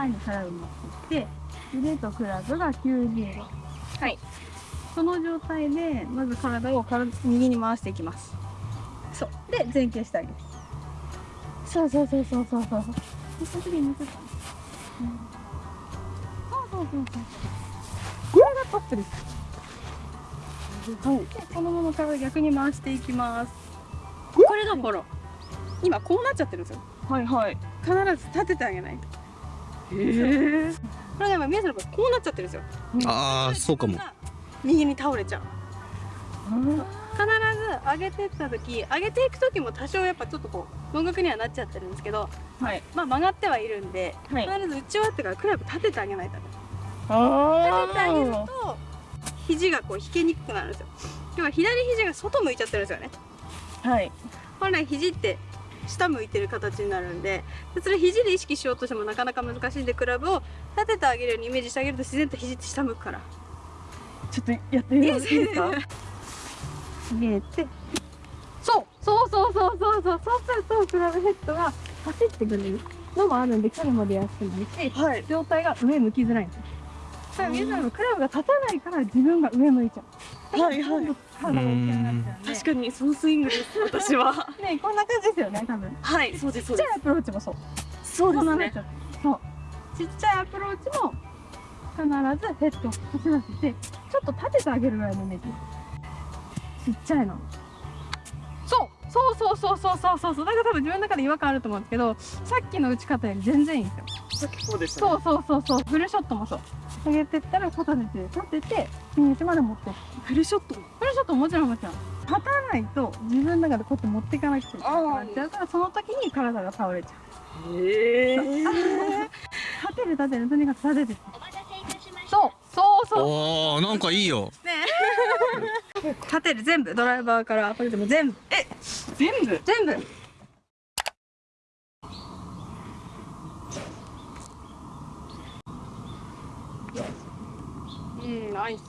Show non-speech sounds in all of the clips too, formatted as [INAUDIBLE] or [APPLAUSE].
前に体を持ってきて腕とクラブが90度はい。その状態でまず体を体右に回していきます。そう。で前傾してあげる。そうそうそうそうそうそう。そうそうん、そうそうそうそう。これがトップです。はい、でこのまま体逆に回していきます。これがフォロー今こうなっちゃってるんですよ。はいはい。必ず立ててあげないとへえこれが今宮さんの場合こうなっちゃってるんですよ。ああそうかも。右に倒れちゃう。必ず上げてった時上げていく時も多少やっぱちょっとこう音楽にはなっちゃってるんですけどはい。まあ曲がってはいるんで、はい。必ず打ち終わってからクラブ立ててあげないとあ立ててあげると肘がこう引けにくくなるんですよ。要は左肘が外向いちゃってるんですよね。はい。本来肘って下向いてる形になるんででそれ肘で意識しようとしてもなかなか難しいんでクラブを立ててあげるようにイメージしてあげると自然と肘って下向くから。ちょっとやってみますいいですか？[LAUGHS] 入れて。そうそうそうそうそうそうそうするとクラブヘッドが走ってくれるのもあるんで距離も出やすくなるしはい。状態が上向きづらいんですよ。だから皆さんのクラブが立たないから自分が上向いちゃうはいはい。確かにそのスイングです私は。ねこんな感じですよね多分。はいそうですそうです。ちっちゃいアプローチもそうそうですね。そう。ちっちゃいアプローチも必ずヘッドを走らせてちょっと立ててあげるぐらいのイメージ。ちっちゃいの。そうそうそうそうそうそうそう。そうだから多分自分の中で違和感あると思うんですけどさっきの打ち方より全然いいんですよ。さっきそうでしたそうそうそうそう。フルショットもそう上げてったら立てて立ててフィニッシュまで持ってフルショット。フルショットももちろんもちろん。立たないと自分の中でこうやって持っていかなくてなっちゃうからその時に体が倒れちゃう。へえ立てる立てる。とにかく立てて。そう。そうそう。おーなんかいいよ。立てる。全部。ドライバーからアプリでも全部。え全部？全部うんナイス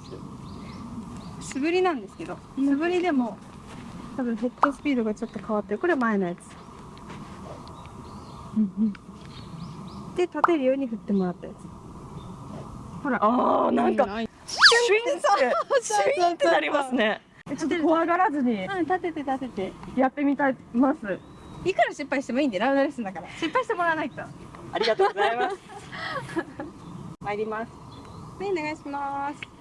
素振りなんですけど素振りでも多分ヘッドスピードがちょっと変わってるこれは前のやつ。で立てるように振ってもらったやつ。ほらああなんかシュインってシュインってなりますね。ちょっと怖がらずに。スうん立てて立てて。やってみたいます。いくら失敗してもいいんでラウンドレッスンだから。失敗してもらわないと。ありがとうございます。[LAUGHS] 参ります。はいお願いします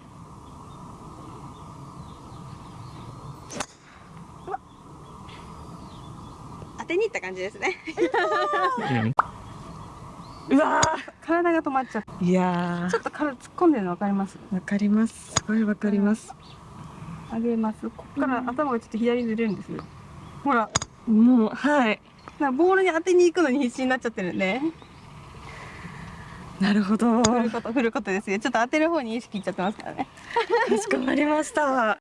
当てにいった感じですね。うわ体が止まっちゃってーいやちょっと体突っ込んでるの分かります？ーわかります。すごいわかります。上げます。ここから頭がちょっと左にずれるんですよ。ほらもうはい。なボールに当てに行くのに必死になっちゃってるんで。なるほど。振ること振ることですよちょっと当てる方に意識いっちゃってますからね。かしこまりました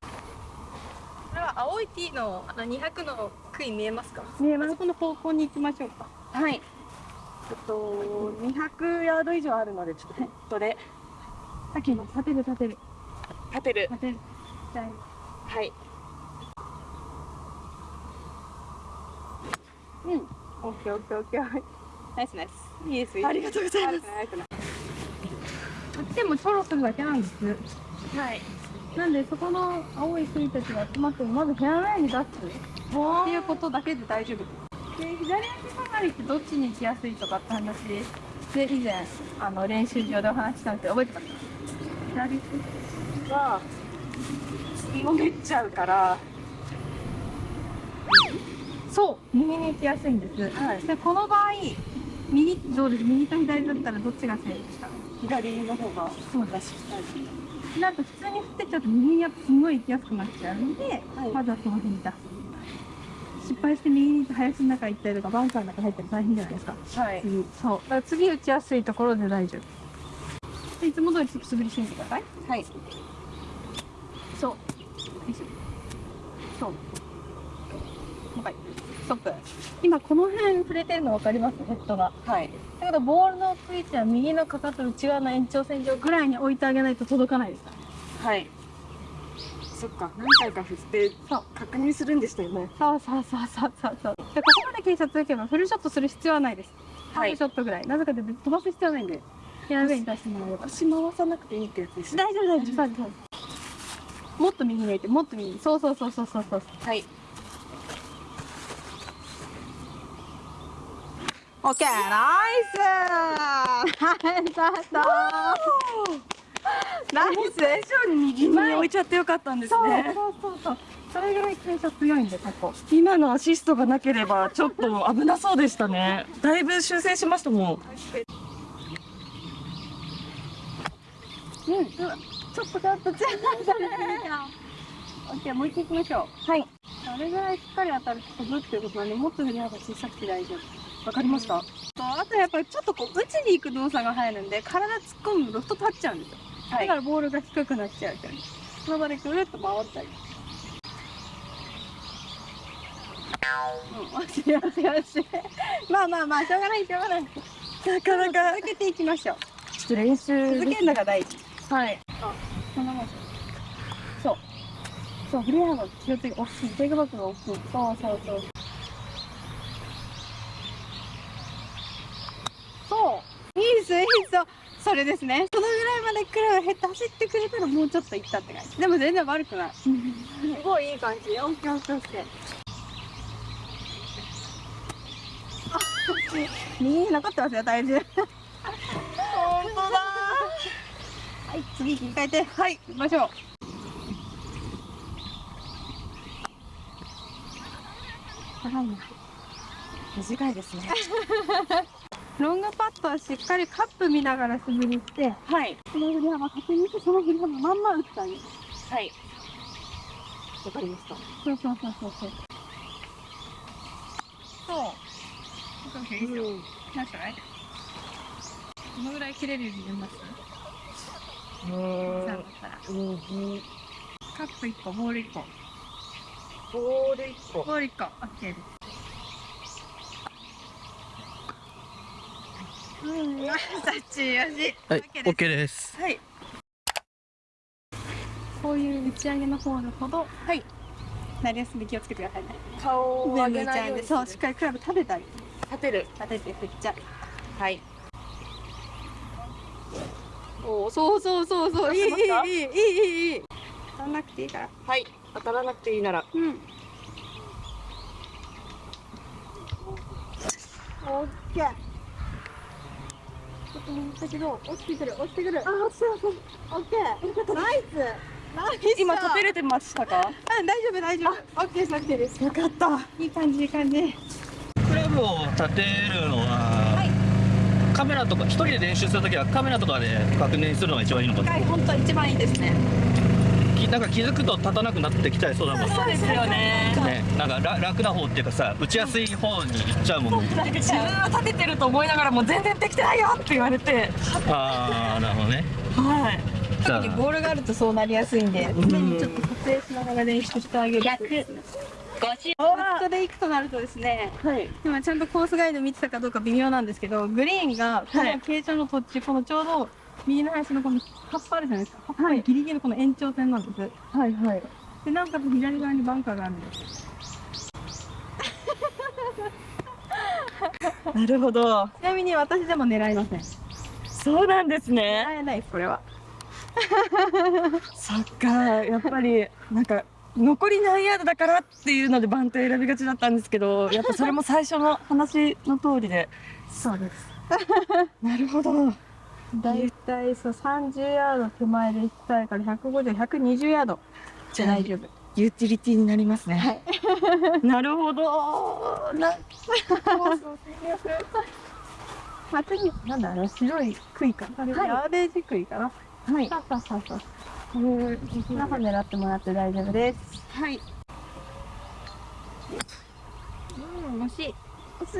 青い T のあの200の杭見えますか？見えます。この方向に行きましょうか。はい。えっと200ヤード以上あるのでちょっとヘッドで。さっきの立てる立てる。立てる。立てる。はい。うん。オッケーオッケーオッケー。はいナイスナイス。いいですよありがとうございます。悪くない悪くないこっちもちょろするだけなんですはいなんでそこの青い杭たちが集まってもまずフェアウェイに出すっていうことだけで大丈夫で左足下がりってどっちに行きやすいとかって話で以前あの練習場でお話ししたんですけど覚えてます？左足は次もめっちゃうからそう右に行きやすいんです、はい。でこの場合右どうです？右と左だったらどっちがセーフですか？左の方がそうだしなんと普通に振ってっちゃうと右にやっぱすごい行きやすくなっちゃうので、はい。まずはその辺に出す。失敗して右に林の中行ったりとかバンカーの中入ったら大変じゃないですか。はい。次。そう。だから次打ちやすいところで大丈夫。でいつも通り素振りしてみてください。はい。そう。そうもう。一回ストップ。今この辺触れてるの分かります？ヘッドが。はいだけどボールの位置は右のかかと内側の延長線上ぐらいに置いてあげないと届かないですからはい。そっか。何回か振ってそう。確認するんでしたよね。そうそうそうそうそう。そうでここまで傾斜つけばフルショットする必要はないです、はい。フルショットぐらい。なぜかというと飛ばす必要はないんでや上に出してもらえれば。足回さなくていいってやつですね大丈夫大丈夫。大丈夫もっと右向いてもっと右。そうそうそうそうそうそう。はいオッケーナイス。ナイス以上に右に置いちゃってよかったんですねそうそうそう。それぐらい傾斜強いんでここ今のアシストがなければちょっと危なそうでしたね。だいぶ修正しましたもん。うん、ちょっとちょっと。強 [LAUGHS] いオッケーもう一回行きましょう。はい。あれぐらいしっかり当たると飛ぶっていうことなんでもっと振り幅小さくて大丈夫わかりました。とあとやっぱりちょっとこう打ちに行く動作が入るんで体突っ込むロフト立っちゃうんですよ、はい。だからボールが低くなっちゃうからその場でくるっと回ったり。うん、よしよしよしまあまあまあしょうがないしょうがない。なかなか続けていきましょう。ちょっと練習続けるのが大事。はい。こんなもんそう。そう振り幅気をつけ大きいテイクバックが大きい。そうそうそうそういいですいいですそれですね。そのぐらいまでクラブヘッド走ってくれたらもうちょっといったって感じ。でも全然悪くない。すごいいい感じ。オッケーオッケーオッケー。あ右に残ってますよ体重。本当だ。はい次切り替えて。はい行きましょう。長いな短いですね [LAUGHS] ロングパットはしっかりカップ見ながら素振りしてはい。その振り幅確認してその振り幅まんま打ってあげるはい。わかりました。そうそうそうそうそう。そう。いいですようんなんすかねどのぐらい切れるようになります？うそうだんったら。右カップ1個ボール1個。ボール1個。ボール1個。OK ですうん。はい、OK です OK です。はいこういう打ち上げのホールほど、はいなりやすいんで気をつけてくださいね。顔を上げないようにそう、しっかりクラブ立てたり、立てる立てて振っちゃう。はいおお、そうそうそうそう、いいいいいいいいいいい。当たんなくていいから。はい当たらなくていいならうん。オッケー。ちょっと右だけど、落ちてくる、落ちてくる。あ、落ちてる、オッケー。ナイス。ナイス。今立てれてましたかうん、大丈夫、大丈夫。オッケーです、オッケーです。よかったいい感じ、いい感じ。クラブを立てるのは、カメラとか、一人で練習するときはカメラとかで確認するのが一番いいのかな。はい、本当一番いいですね。きなんか気づくと立たなくなってきちゃいそうだもん。そうですよねね、なんか楽楽な方っていうかさ、打ちやすい方に行っちゃうもんね。なんか自分は立ててると思いながらも全然できてないよって言われてああ、なるほどね。はい特にボールがあるとそうなりやすいんで、常にちょっと撮影しながら練習してあげる。逆。ここで行くとなるとですね、はい今ちゃんとコースガイド見てたかどうか微妙なんですけど、グリーンがこの傾斜の土地、このちょうど右の林のこの葉っぱあるじゃないですか。葉っぱのギリギリのこの延長線なんです。はいはいで、なおかつ左側にバンカーがあるんです。[LAUGHS] なるほどちなみに私でも狙いません。そうなんですね狙えないです、これは。[LAUGHS] そっかやっぱりなんか残り何ヤードだからっていうので番手選びがちだったんですけどやっぱそれも最初の話の通りで [LAUGHS] そうです。なるほどだいたいそう30ヤード手前で行きたいから150、120ヤードじゃ大丈夫。ユーティリティになりますねはい。[LAUGHS] なるほどな [LAUGHS] まあ、次、なんだろう、白い杭かな。はいヤーデージ杭かな。はいさあさあさあさあ。これ、中狙ってもらって大丈夫です。はいうん、惜しい。惜しい。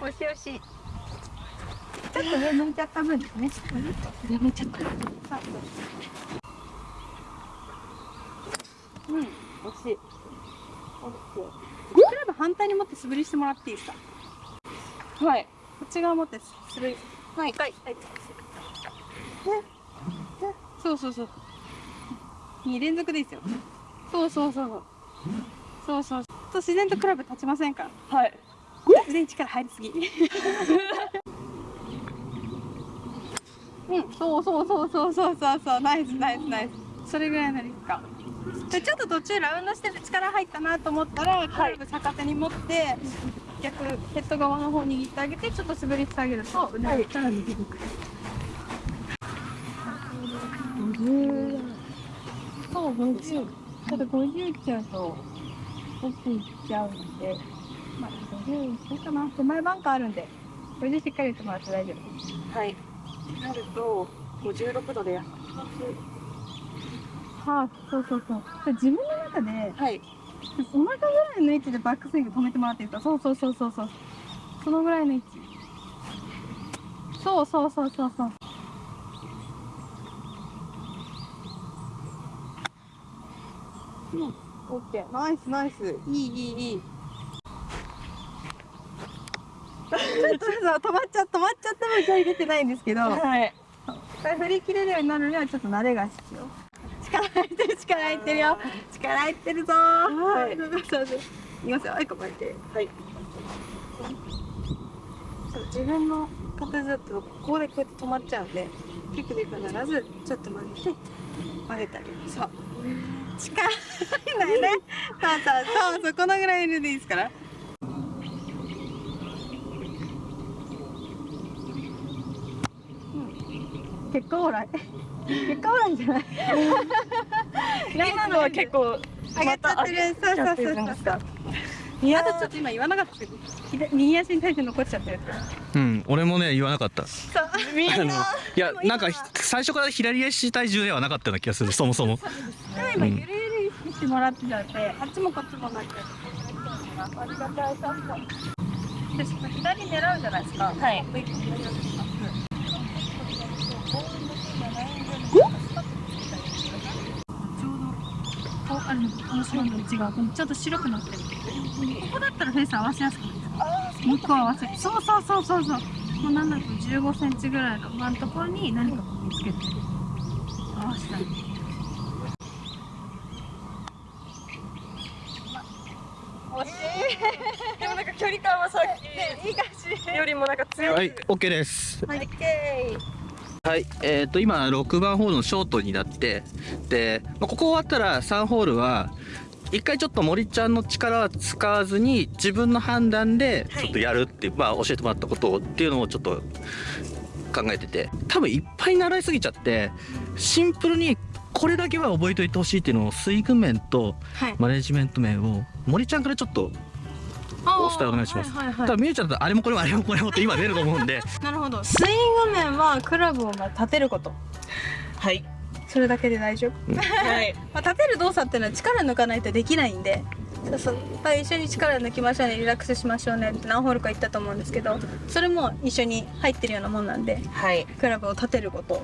惜しい惜しい。ちょっと上向いちゃった分ですね。やめちゃったうん、惜しい。クラブ反対に持って素振りしてもらっていいですか？はいこっち側持って素振り。はい。はい。はい。そうそうそう。2連続でいいですよ。そうそうそうそう。そうそう。と自然とクラブ立ちませんから。はい腕に力入りすぎ。うんそうそうそうそうそうそうそう。ナイスナイスナイス。それぐらいの力感でちょっと途中ラウンドしてて力入ったなと思ったらクラブ逆手に持って、逆ヘッド側の方握ってあげてちょっと滑りしてあげると腕が力抜けてくる、50そう50ちょっと50いっちゃうと奥いっちゃうんでまあ50いっかな。手前バンカーあるんで50しっかり言ってもらって大丈夫です。はいなると56度ではあ、そうそうそう。自分の中で、はいお腹ぐらいの位置でバックスイング止めてもらっていいですかそうそうそうそうそう。そのぐらいの位置。そうそうそうそうそう。うん、オッケー。ナイスナイス。いいいいいい。ちょっとさ止まっちゃ止まっちゃっても勢い出てないんですけど、はい。これ振り切れるようになるにはちょっと慣れが必要。力入ってる力入ってるよ。力入ってるぞ。はい。そうそうそう。いきますよ。はい構えて。はい。自分の形だとここでこうやって止まっちゃうんでキックで必ずちょっと曲げて曲げてあげる。そう。力入んないね。そうそう。そうそうこのぐらいでいいですからうん結果オーライ。結果オーライじゃない。今のは結構上がっちゃってる。そうそうそうそういあとちょっと今言わなかった。けど左右足に対して残っちゃってる。ってうん俺もね言わなかった。そう。みんな。いやなんか最初から左足体重ではなかったような気がするそもそも。でも今ゆるゆるしてもらってたんで、あっちもこっちもなっちゃってありがたい。さで左狙うじゃないですか。はい上左をしますちょうどこうあるのこの線の内側このちょっと白くなってるここだったらフェース合わせやすくないですか？向こう合わせる。そうそうそうそうそう。もうなんだと15センチぐらいの真んところに何かこう見つけて。合わせたい。惜し [LAUGHS] でもなんか距離感はさっいいいい感じきよりもなんか強い。はい OK です。はい、はい、えー、と今6番ホールのショートになってで、まあ、ここ終わったら3ホールは一回ちょっと森ちゃんの力は使わずに自分の判断でちょっとやるっていう、まあ、教えてもらったことをっていうのをちょっと考えてて多分いっぱい習いすぎちゃってシンプルにこれだけは覚えておいてほしいっていうのをスイング面とはい。マネジメント面を森ちゃんからちょっとお伝えお願いします。はいはいはい。多分みゆちゃんだとあれもこれもあれもこれもって今出ると思うんで。なるほど。スイング面はクラブをまあ立てること。はい。それだけで大丈夫、はい。まあ、立てる動作っていうのは力抜かないとできないんで。そうそうはい一緒に力抜きましょうね。リラックスしましょうねって何ホールか言ったと思うんですけど。それも一緒に入ってるようなもんなんで。はい。クラブを立てること。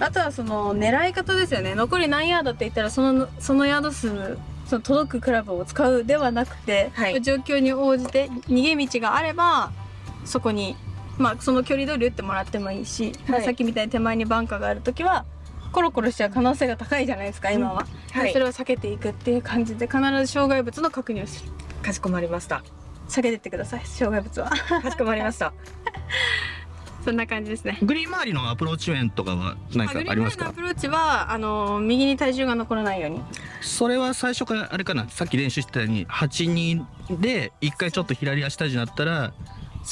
あとはその狙い方ですよね。残り何ヤードって言ったらそのそのヤード数その届くクラブを使うではなくて、はい。状況に応じて逃げ道があればそこに、まあ、その距離通り打ってもらってもいいし、まあはい。さっきみたいに手前にバンカーがある時はコロコロしちゃう可能性が高いじゃないですか今は、はい。それを避けていくっていう感じで必ず障害物の確認をする。かしこまりました。避けてってください障害物は。かしこまりましたそんな感じですね。グリーン周りのアプローチ面とかは何かありますか？アプローチはあの右に体重が残らないように。それは最初からあれかな？さっき練習してたように8人で一回ちょっと左足体重になったら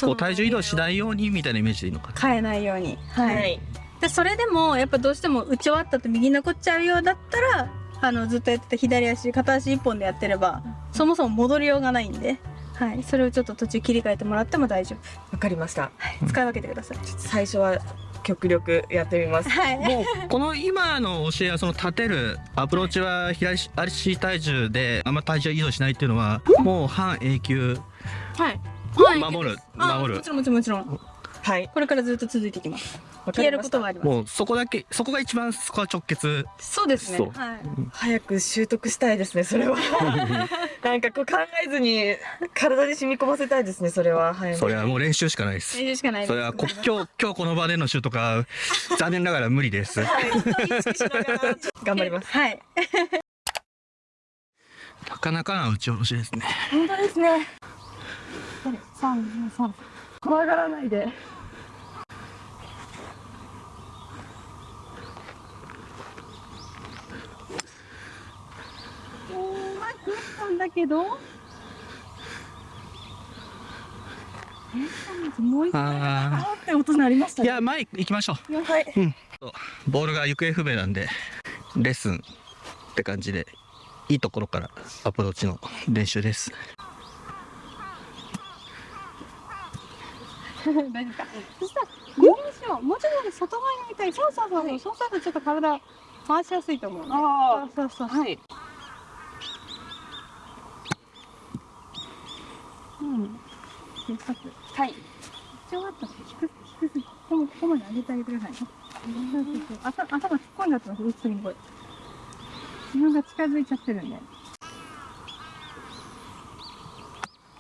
こう体重移動しないようにみたいなイメージでいいのかな？変えないように。はい、はい。でそれでもやっぱどうしても打ち終わったと右に残っちゃうようだったらあのずっとやってた左足片足一本でやってればそもそも戻りようがないんで、はい、それをちょっと途中切り替えてもらっても大丈夫、わかりました。はい、使い分けてください、最初は極力やってみます。はい。もうこの今の教えはその立てるアプローチは左足体重であんま体重移動しないっていうのはもう半永久。はい。はい守るあ守る。もちろんもちろんもちろんはい。これからずっと続いていきます。わか消えるりました。ことはあります。もうそこだけそこが一番そこは直結。そうですね。はい。早く習得したいですねそれは。[LAUGHS] なんかこう考えずに体に染み込ませたいですねそれは。はいそれはもう練習しかないです。練習しかないです。それはこ今日今日この場でのシュートか残念ながら無理です。意識しながら。頑張ります。[LAUGHS] はい。なかなかな打ち下ろしですね。本当ですね。三三怖がらないで。おまくったんだけど。えもう一回あって音鳴りました、ね、いや前行きましょう。はい。うん。ボールが行方不明なんでレッスンって感じでいいところからアプローチの練習です。大丈夫か。そしたら、右にしよう。もうちょっと外側に置いたい。そうそうそうそう。そうするとちょっと体回しやすいと思う、ね。あそうそうそう。はい。うん。一つ。はい。ちょっと低く低くここここまで上げてあげてくださいね。そうそうそう頭頭突っ込んじゃってます。内にこい。自分が近づいちゃってるんで。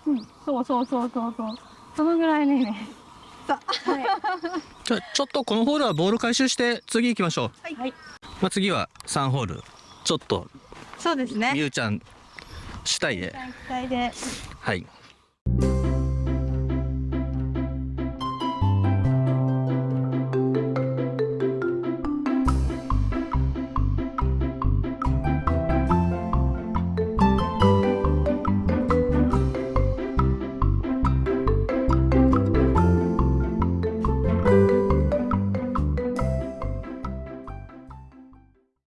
うん、そうそうそうそうそう。そのぐらいね。ねはい。じゃあちょっとこのホールはボール回収して次行きましょう、はい。まあ、次は3ホールちょっとそうですね。みゆちゃん主体で期待で。はい